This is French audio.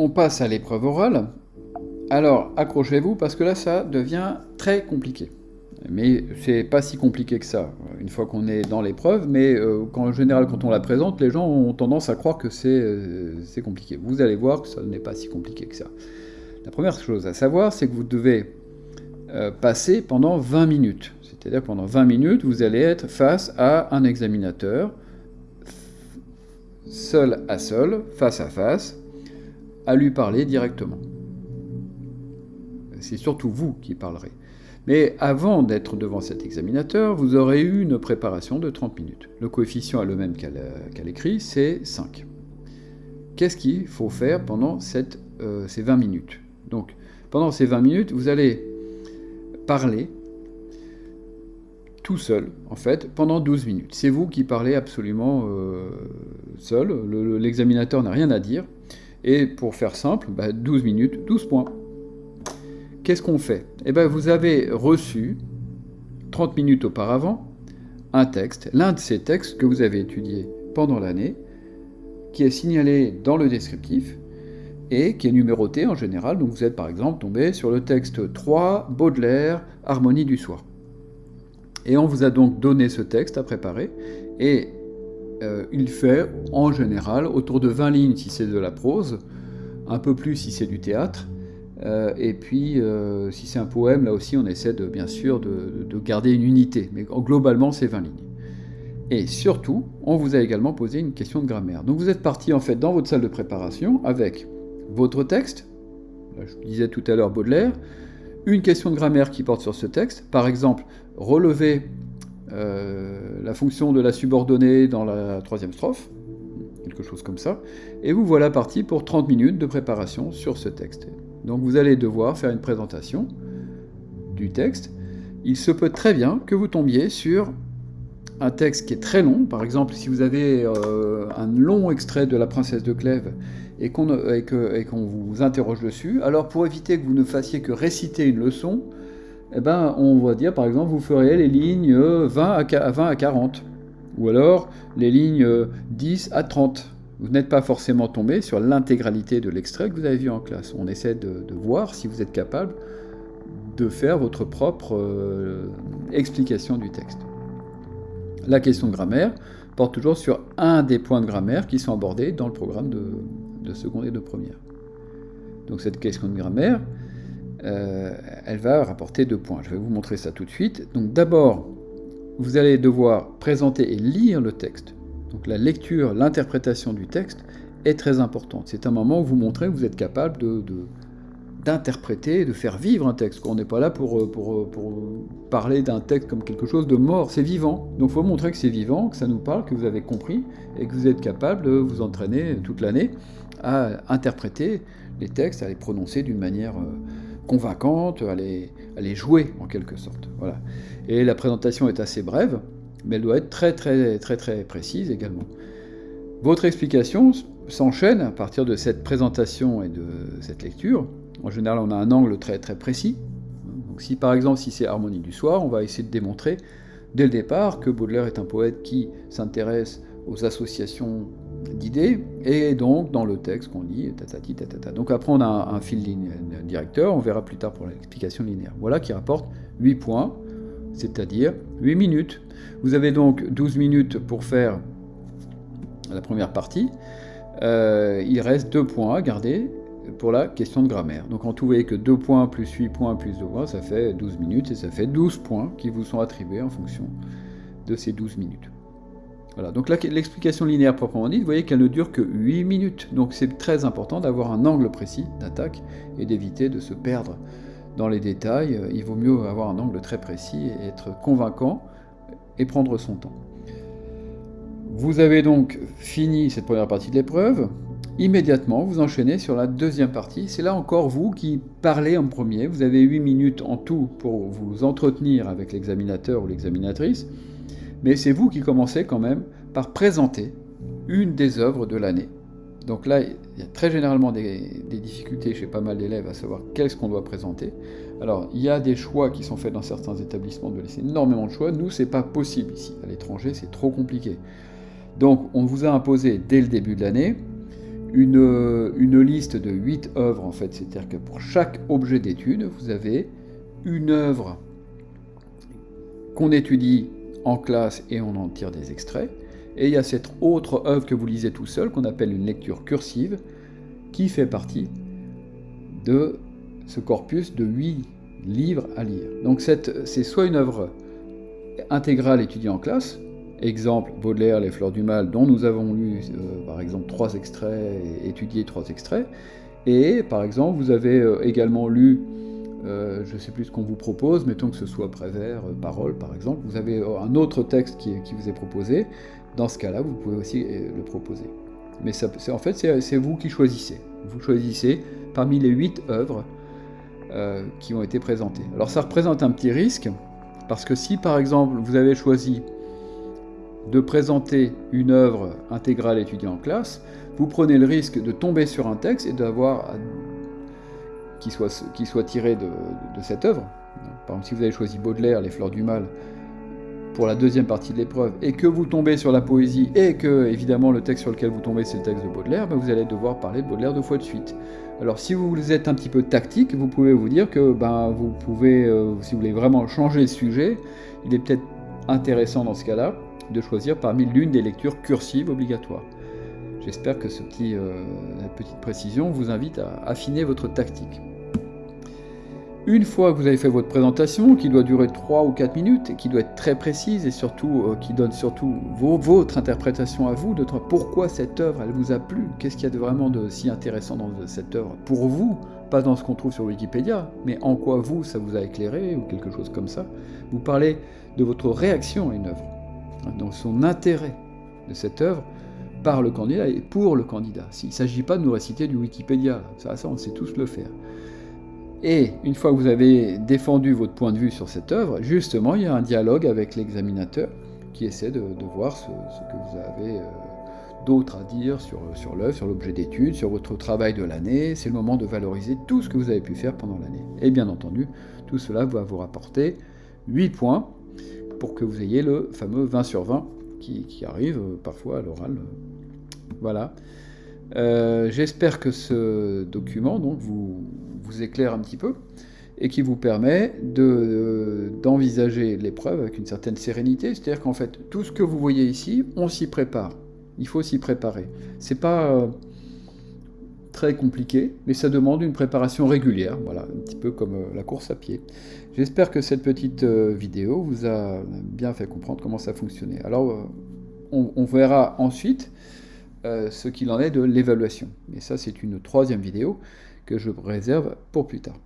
On passe à l'épreuve orale. Alors, accrochez-vous parce que là, ça devient très compliqué. Mais c'est pas si compliqué que ça, une fois qu'on est dans l'épreuve, mais euh, en général, quand on la présente, les gens ont tendance à croire que euh, c'est compliqué. Vous allez voir que ça n'est pas si compliqué que ça. La première chose à savoir, c'est que vous devez euh, passer pendant 20 minutes. C'est-à-dire pendant 20 minutes, vous allez être face à un examinateur, seul à seul, face à face, à lui parler directement. C'est surtout vous qui parlerez. Mais avant d'être devant cet examinateur, vous aurez eu une préparation de 30 minutes. Le coefficient est le même qu'à l'écrit, c'est 5. Qu'est-ce qu'il faut faire pendant euh, ces 20 minutes? Donc, pendant ces 20 minutes, vous allez parler tout seul, en fait, pendant 12 minutes. C'est vous qui parlez absolument euh, seul, l'examinateur n'a rien à dire. Et pour faire simple, 12 bah, minutes, 12 points qu'est-ce qu'on fait? Eh bien, vous avez reçu, 30 minutes auparavant, un texte, l'un de ces textes que vous avez étudié pendant l'année, qui est signalé dans le descriptif et qui est numéroté en général. Donc vous êtes par exemple tombé sur le texte 3, Baudelaire, Harmonie du soir. Et on vous a donc donné ce texte à préparer euh, il fait en général autour de 20 lignes si c'est de la prose, un peu plus si c'est du théâtre, euh, et puis, euh, si c'est un poème, là aussi, on essaie de, bien sûr de, garder une unité. Mais globalement, c'est 20 lignes. Et surtout, on vous a également posé une question de grammaire. Donc vous êtes parti en fait dans votre salle de préparation avec votre texte, je disais tout à l'heure Baudelaire, une question de grammaire qui porte sur ce texte, par exemple, relever euh, la fonction de la subordonnée dans la troisième strophe, quelque chose comme ça, et vous voilà parti pour 30 minutes de préparation sur ce texte. Donc vous allez devoir faire une présentation du texte. Il se peut très bien que vous tombiez sur un texte qui est très long. Par exemple, si vous avez euh, un long extrait de La Princesse de Clèves et qu'on vous interroge dessus, alors pour éviter que vous ne fassiez que réciter une leçon, eh ben, on va dire par exemple, vous ferez les lignes 20 à, 20 à 40, ou alors les lignes 10 à 30 vous n'êtes pas forcément tombé sur l'intégralité de l'extrait que vous avez vu en classe. On essaie de, voir si vous êtes capable de faire votre propre euh, explication du texte. La question de grammaire porte toujours sur un des points de grammaire qui sont abordés dans le programme de, seconde et de première. Donc cette question de grammaire, euh, elle va rapporter deux points. Je vais vous montrer ça tout de suite. Donc d'abord, vous allez devoir présenter et lire le texte donc la lecture, l'interprétation du texte est très importante. C'est un moment où vous montrez que vous êtes capable d'interpréter, de faire vivre un texte. On n'est pas là pour, pour, parler d'un texte comme quelque chose de mort, c'est vivant. Donc il faut montrer que c'est vivant, que ça nous parle, que vous avez compris, et que vous êtes capable de vous entraîner toute l'année à interpréter les textes, à les prononcer d'une manière euh, convaincante, à les, à les jouer en quelque sorte. Voilà. Et la présentation est assez brève, mais elle doit être très très très très précise également. Votre explication s'enchaîne à partir de cette présentation et de cette lecture. En général, on a un angle très très précis. Donc si par exemple, si c'est Harmonie du soir, on va essayer de démontrer dès le départ que Baudelaire est un poète qui s'intéresse aux associations d'idées, et donc dans le texte qu'on lit, tatati, tatata. Donc après on a un, fil directeur, on verra plus tard pour l'explication linéaire. Voilà qui rapporte 8 points, c'est-à-dire 8 minutes. Vous avez donc 12 minutes pour faire la première partie. Euh, il reste 2 points à garder pour la question de grammaire. Donc en tout, vous voyez que 2 points plus 8 points plus 2 points, ça fait 12 minutes et ça fait 12 points qui vous sont attribués en fonction de ces 12 minutes. Voilà, donc l'explication linéaire proprement dite, vous voyez qu'elle ne dure que 8 minutes. Donc c'est très important d'avoir un angle précis d'attaque et d'éviter de se perdre dans les détails. Il vaut mieux avoir un angle très précis et être convaincant et prendre son temps. Vous avez donc fini cette première partie de l'épreuve. Immédiatement, vous enchaînez sur la deuxième partie. C'est là encore vous qui parlez en premier. Vous avez 8 minutes en tout pour vous entretenir avec l'examinateur ou l'examinatrice. Mais c'est vous qui commencez quand même par présenter une des œuvres de l'année. Donc là, il y a très généralement des, difficultés chez pas mal d'élèves à savoir qu'est-ce qu'on doit présenter. Alors, il y a des choix qui sont faits dans certains établissements de laisser énormément de choix. Nous, c'est pas possible ici. À l'étranger, c'est trop compliqué. Donc, on vous a imposé dès le début de l'année une, une liste de 8 œuvres en fait, c'est-à-dire que pour chaque objet d'étude, vous avez une œuvre qu'on étudie en classe et on en tire des extraits. Et il y a cette autre œuvre que vous lisez tout seul, qu'on appelle une lecture cursive, qui fait partie de ce corpus de 8 livres à lire. Donc c'est soit une œuvre intégrale étudiée en classe, exemple Baudelaire, Les Fleurs du Mal, dont nous avons lu euh, par exemple trois extraits étudié trois extraits, et par exemple vous avez euh, également lu euh, je ne sais plus ce qu'on vous propose, mettons que ce soit Prévert, Parole par exemple, vous avez un autre texte qui, vous est proposé, dans ce cas-là, vous pouvez aussi le proposer. Mais en fait, c'est vous qui choisissez. Vous choisissez parmi les huit œuvres euh, qui ont été présentées. Alors ça représente un petit risque, parce que si par exemple vous avez choisi de présenter une œuvre intégrale étudiée en classe, vous prenez le risque de tomber sur un texte et d'avoir qui soit, tiré de, de, cette œuvre. Par exemple, si vous avez choisi Baudelaire, Les Fleurs du Mal, pour la deuxième partie de l'épreuve, et que vous tombez sur la poésie, et que évidemment le texte sur lequel vous tombez c'est le texte de Baudelaire, ben, vous allez devoir parler de Baudelaire deux fois de suite. Alors si vous êtes un petit peu tactique, vous pouvez vous dire que ben, vous pouvez, euh, si vous voulez vraiment changer le sujet, il est peut-être intéressant dans ce cas-là de choisir parmi l'une des lectures cursives obligatoires. J'espère que ce petit, euh, cette petite précision vous invite à affiner votre tactique. Une fois que vous avez fait votre présentation, qui doit durer 3 ou 4 minutes, qui doit être très précise, et surtout euh, qui donne surtout votre interprétation à vous, de pourquoi cette œuvre, elle vous a plu, qu'est-ce qu'il y a de vraiment de si intéressant dans cette œuvre pour vous, pas dans ce qu'on trouve sur Wikipédia, mais en quoi vous, ça vous a éclairé, ou quelque chose comme ça. Vous parlez de votre réaction à une œuvre, hein, donc son intérêt de cette œuvre, par le candidat et pour le candidat. Il ne s'agit pas de nous réciter du Wikipédia, ça on sait tous le faire. Et une fois que vous avez défendu votre point de vue sur cette œuvre, justement, il y a un dialogue avec l'examinateur qui essaie de, voir ce, que vous avez euh, d'autre à dire sur, l'œuvre, sur l'objet d'étude, sur votre travail de l'année. C'est le moment de valoriser tout ce que vous avez pu faire pendant l'année. Et bien entendu, tout cela va vous rapporter 8 points pour que vous ayez le fameux 20 sur 20 qui, qui arrive euh, parfois à l'oral. Voilà. Euh, j'espère que ce document donc, vous, vous éclaire un petit peu et qui vous permet d'envisager l'épreuve avec une certaine sérénité. C'est-à-dire qu'en fait, tout ce que vous voyez ici, on s'y prépare. Il faut s'y préparer. C'est pas euh, très compliqué, mais ça demande une préparation régulière, voilà, un petit peu comme euh, la course à pied. J'espère que cette petite vidéo vous a bien fait comprendre comment ça fonctionnait. Alors, on verra ensuite euh, ce qu'il en est de l'évaluation. Et ça, c'est une troisième vidéo que je réserve pour plus tard.